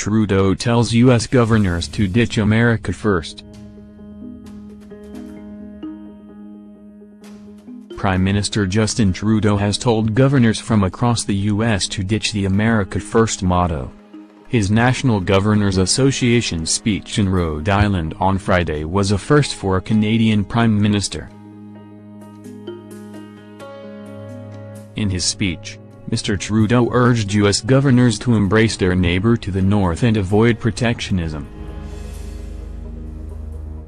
Trudeau tells U.S. governors to ditch America first. Prime Minister Justin Trudeau has told governors from across the U.S. to ditch the America First motto. His National Governors Association speech in Rhode Island on Friday was a first for a Canadian Prime Minister. In his speech, Mr. Trudeau urged U.S. governors to embrace their neighbor to the north and avoid protectionism.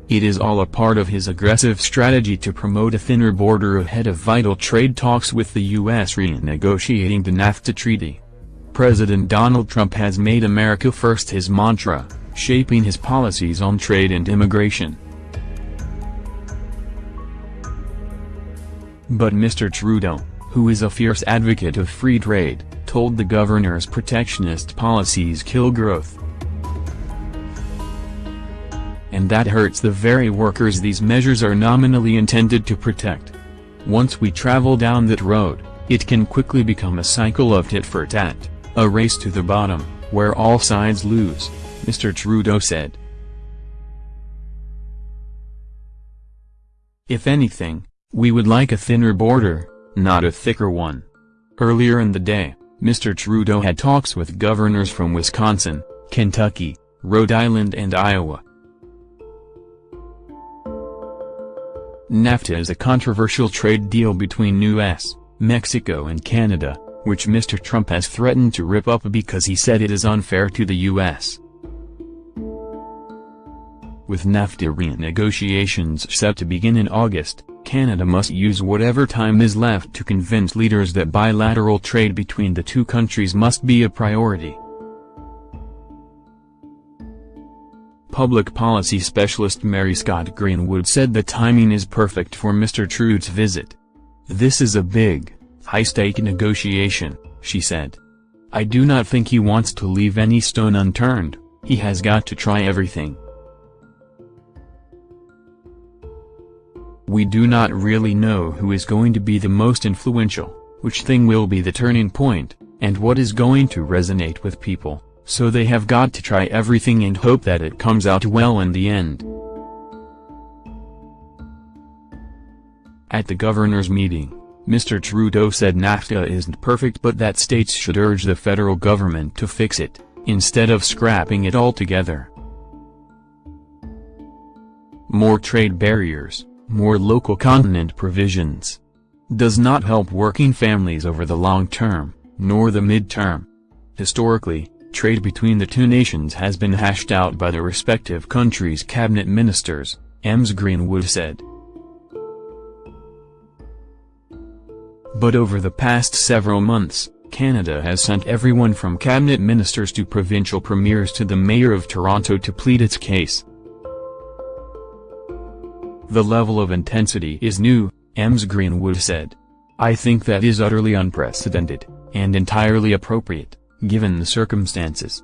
It is all a part of his aggressive strategy to promote a thinner border ahead of vital trade talks with the U.S. renegotiating the NAFTA treaty. President Donald Trump has made America First his mantra, shaping his policies on trade and immigration. But Mr. Trudeau, who is a fierce advocate of free trade, told the governors protectionist policies kill growth and that hurts the very workers these measures are nominally intended to protect. Once we travel down that road, it can quickly become a cycle of tit for tat, a race to the bottom, where all sides lose, Mr. Trudeau said. If anything, we would like a thinner border, not a thicker one. Earlier in the day, Mr. Trudeau had talks with governors from Wisconsin, Kentucky, Rhode Island and Iowa. NAFTA is a controversial trade deal between U.S., Mexico and Canada, which Mr. Trump has threatened to rip up because he said it is unfair to the U.S. With NAFTA renegotiations set to begin in August, Canada must use whatever time is left to convince leaders that bilateral trade between the two countries must be a priority. Public policy specialist Mary Scott Greenwood said the timing is perfect for Mr. Trudeau's visit. This is a big, high-stake negotiation, she said. I do not think he wants to leave any stone unturned, he has got to try everything. We do not really know who is going to be the most influential, which thing will be the turning point, and what is going to resonate with people. So they have got to try everything and hope that it comes out well in the end. At the governor's meeting, Mr. Trudeau said NAFTA isn't perfect but that states should urge the federal government to fix it, instead of scrapping it altogether. More trade barriers, more local continent provisions. Does not help working families over the long term, nor the mid-term. Historically, Trade between the two nations has been hashed out by the respective countries' cabinet ministers, Ms. Greenwood said. But over the past several months, Canada has sent everyone from cabinet ministers to provincial premiers to the mayor of Toronto to plead its case. The level of intensity is new, Ms. Greenwood said. I think that is utterly unprecedented, and entirely appropriate given the circumstances.